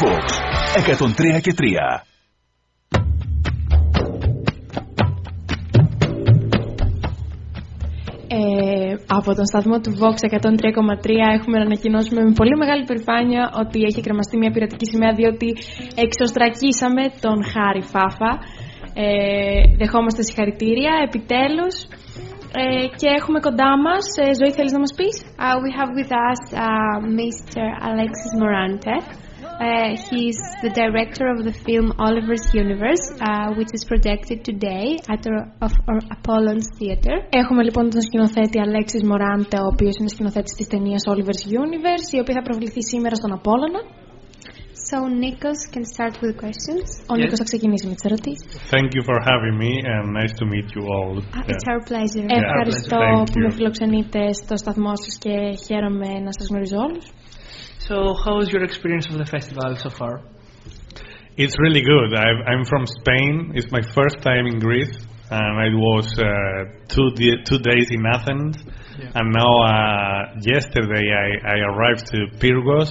Fox 103 και 3. Ε, από τον σταθμό του Vox 103,3 έχουμε να ανακοινώσουμε με πολύ μεγάλη περηφάνεια ότι έχει κρεμαστεί μια πειρατική σημαία διότι εξωστρακίσαμε τον Χάρη Φάφα. Ε, δεχόμαστε συγχαρητήρια, επιτέλους. Ε, και έχουμε κοντά μας, ε, Ζωή θέλεις να μας πεις; Uh, we have with us uh, Mr. Alexis Morante. Uh, he's the director of the film Oliver's Universe, uh, which is projected today at our, of our Apollon's Theatre. Έχουμε λοιπόν τον σκηνοθέτη Alexis Morante, ο οποίος είναι σκηνοθέτης της ταινίας Oliver's Universe, η οποία θα προβληθεί σήμερα στον Απόλλωνα. So Nikos can start with questions. Ο Yes. Νίκος θα ξεκινήσει με τις ερωτήσεις. Thank you for having me and nice to meet you all. Uh, It's our pleasure. Ευχαριστώ thank που με you. φιλοξενείτε στο σταθμό σας και χαίρομαι να σας γνωρίζω όλους. So, how was your experience of the festival so far? It's really good. I've, I'm from Spain. It's my first time in Greece, and I was uh, two di- two days in Athens, Yeah. and now uh, yesterday I, I arrived to Pyrgos,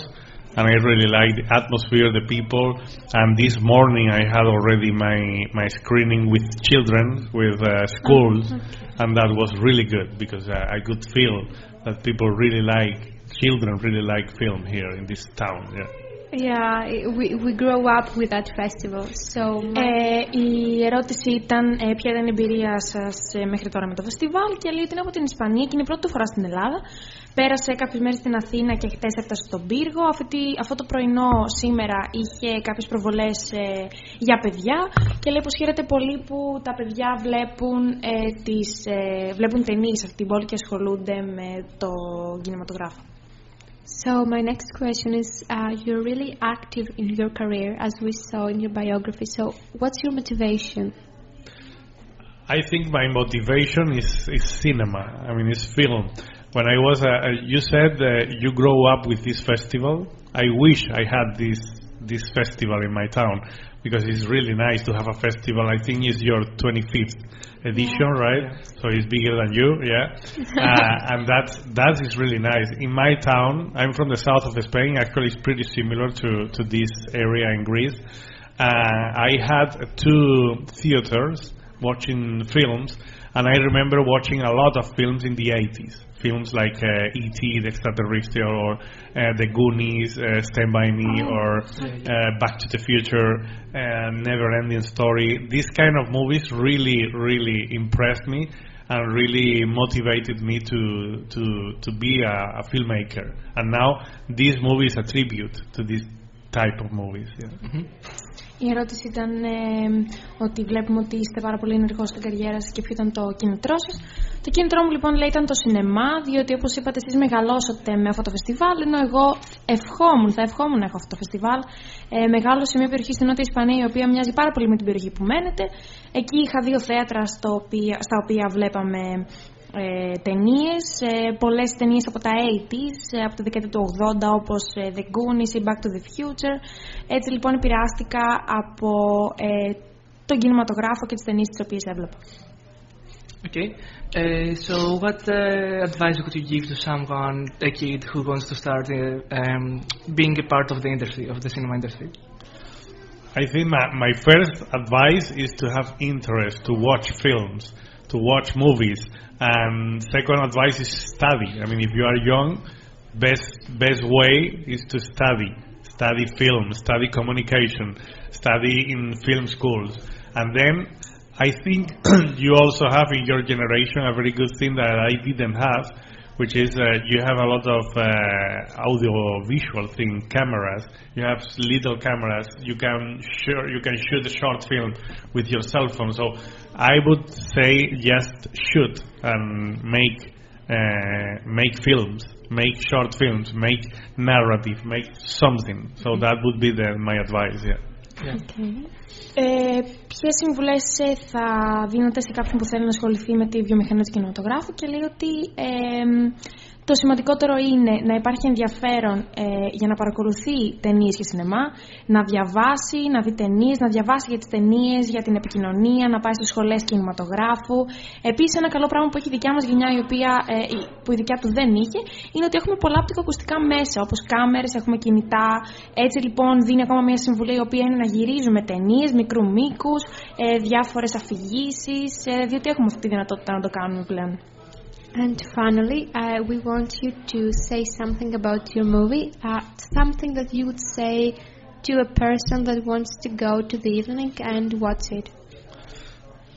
and I really like the atmosphere, the people. And this morning I had already my my screening with children, with uh, schools, and that was really good because uh, I could feel that people really like children really like film here in this town. Yeah. Yeah, we, we grow up with that festival. So, Ε, η ερώτηση ήταν ε, ποια ήταν η εμπειρία σας ε, μέχρι τώρα με το φεστιβάλ και λέει ότι είναι από την Ισπανία και είναι η πρώτη του φορά στην Ελλάδα. Πέρασε κάποιες μέρες στην Αθήνα και χτες έφτασε στον Πύργο. Αυτή, αυτό το πρωινό σήμερα είχε κάποιες προβολές ε, για παιδιά και λέει πως χαίρεται πολύ που τα παιδιά βλέπουν, ε, τις, ε, βλέπουν ταινίες σε αυτή την πόλη και ασχολούνται με το κινηματογράφο. So my next question is: uh, You're really active in your career, as we saw in your biography. So, what's your motivation? I think my motivation is, is cinema. I mean, it's film. When I was, uh, uh, you said uh, you grow up with this festival. I wish I had this this festival in my town because it's really nice to have a festival. I think it's your 25th edition, right? So it's bigger than you, yeah. uh, and that's that is really nice. In my town, I'm from the south of Spain. Actually, it's pretty similar to to this area in Greece. Uh, I had two theaters watching films, and I remember watching a lot of films in the 80s. Films like uh, E.T., The Extraterrestrial, or uh, The Goonies, uh, Stand By Me, or uh, Back to the Future, uh, Never Ending Story. These kind of movies really, really impressed me and really motivated me to, to, to be a, a filmmaker. And now this movie is a tribute to this type of movies. Yeah. Η ερώτηση ήταν ε, ότι βλέπουμε ότι είστε πάρα πολύ ενεργός στην καριέρα σας και ποιο ήταν το κίνητρό σας. Το κίνητρό μου λοιπόν λέει ήταν το σινεμά, διότι όπως είπατε, εσείς μεγαλώσατε με αυτό το φεστιβάλ, ενώ εγώ ευχόμουν, θα ευχόμουν να έχω αυτό το φεστιβάλ. Ε, μεγάλωσα σε μια περιοχή στην Νότια Ισπανία, η οποία μοιάζει πάρα πολύ με την περιοχή που μένετε. Εκεί είχα δύο θέατρα στο οποία, στα οποία βλέπαμε ε, ταινίες, ε, πολλές ταινίες από τα 80s, ε, από τη δεκαετία του 80 όπως ε, The Goonies ή Back to the Future. Έτσι λοιπόν επηρεάστηκα από ε, τον κινηματογράφο και τις ταινίες τις οποίες έβλεπα. Okay. Uh, so, what uh, advice would you give to someone, a kid who wants to start uh, um, being a part of the industry, of the cinema industry? I think my, my first advice is to have interest, to watch films, to watch movies. And second advice is study. I mean, if you are young, best best way is to study. Study film, study communication, study in film schools. And then I think you also have in your generation a very good thing that I didn't have, which is uh, you have a lot of uh, audio visual thing cameras. You have little cameras. You can sure you can shoot a short film with your cell phone. So I would say just shoot and um, make uh, make films, make short films, make narrative, make something. So mm-hmm. that would be the, my advice. Yeah. Ε, uh, Ποιε συμβουλέ θα δίνετε σε κάποιον που θέλει να ασχοληθεί με τη βιομηχανία του κινηματογράφου και λέει ότι ε, Το σημαντικότερο είναι να υπάρχει ενδιαφέρον ε, για να παρακολουθεί ταινίες και σινεμά, να διαβάσει, να δει ταινίες, να διαβάσει για τις ταινίες, για την επικοινωνία, να πάει στις σχολές κινηματογράφου. Επίσης, ένα καλό πράγμα που έχει η δικιά μας γενιά, η οποία, ε, που η δικιά του δεν είχε, είναι ότι έχουμε πολλά οπτικοακουστικά μέσα, όπως κάμερες, έχουμε κινητά. Έτσι λοιπόν δίνει ακόμα μια συμβουλή η οποία είναι να γυρίζουμε ταινίες μικρού μήκους, ε, διάφορε αφηγήσει, ε, διότι έχουμε αυτή τη δυνατότητα να το κάνουμε πλέον. And finally, uh, we want you to say something about your movie, uh, something that you would say to a person that wants to go to the evening and watch it.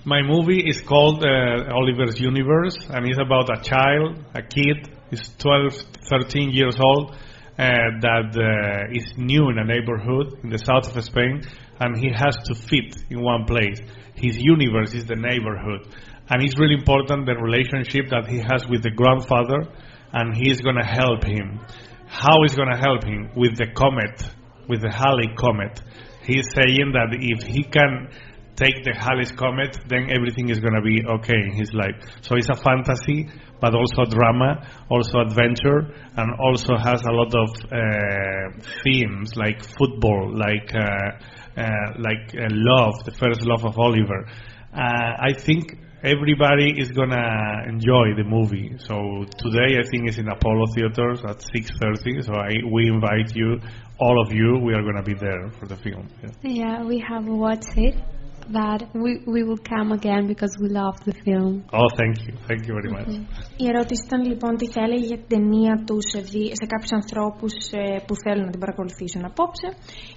My movie is called uh, Oliver's Universe, and it's about a child, a kid, is 12, 13 years old, uh, that uh, is new in a neighborhood in the south of Spain, and he has to fit in one place. His universe is the neighborhood, and it's really important the relationship that he has with the grandfather, and he's going to help him. How is going to help him with the comet, with the Halley comet? He's saying that if he can take the Halley's comet, then everything is going to be okay in his life. So it's a fantasy, but also drama, also adventure, and also has a lot of uh, themes like football, like uh, uh, like uh, love, the first love of Oliver. Uh, I think everybody is gonna enjoy the movie. So today I think it's in Apollo Theaters at 6:30. So I, we invite you, all of you. We are gonna be there for the film. Yeah. Yeah, we have watched it, but we, we will come again because we love the film. Oh, thank you, thank you very much. Η ερώτηση ήταν λοιπόν τι θα έλεγε για την ταινία τους σε, δι- σε κάποιους ανθρώπους που θέλουν να την παρακολουθήσουν απόψε.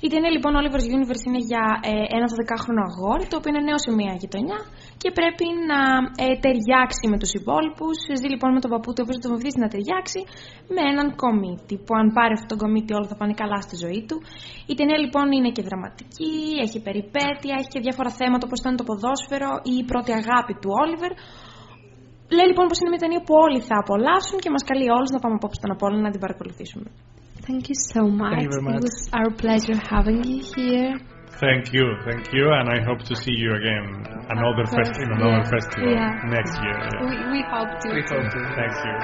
Η ταινία λοιπόν Oliver's Universe είναι για ε, ένα 12χρονο αγόρι το οποίο είναι νέο σε μια γειτονιά και πρέπει να ε, ταιριάξει με τους υπόλοιπους. Ζει λοιπόν με τον παππού του, ο οποίο τον βοηθήσει να ταιριάξει με έναν κομίτη. Που αν πάρει αυτόν τον κομίτη, όλα θα πάνε καλά στη ζωή του. Η ταινία λοιπόν είναι και δραματική, έχει περιπέτεια, έχει και διάφορα θέματα όπω ήταν το ποδόσφαιρο ή η πρώτη αγάπη του Όλιβερ. Λέει λοιπόν πω είναι μια ταινία που όλοι θα απολαύσουν και μα καλεί όλου να πάμε απόψε στον Απόλλωνα να την παρακολουθήσουμε. Thank you so much. you very much. It was our pleasure having you here. Thank you, thank you, and I hope to see you again another course, fest in another yeah. festival Yeah. next year. yeah. We, we hope to. We hope to. Thank you.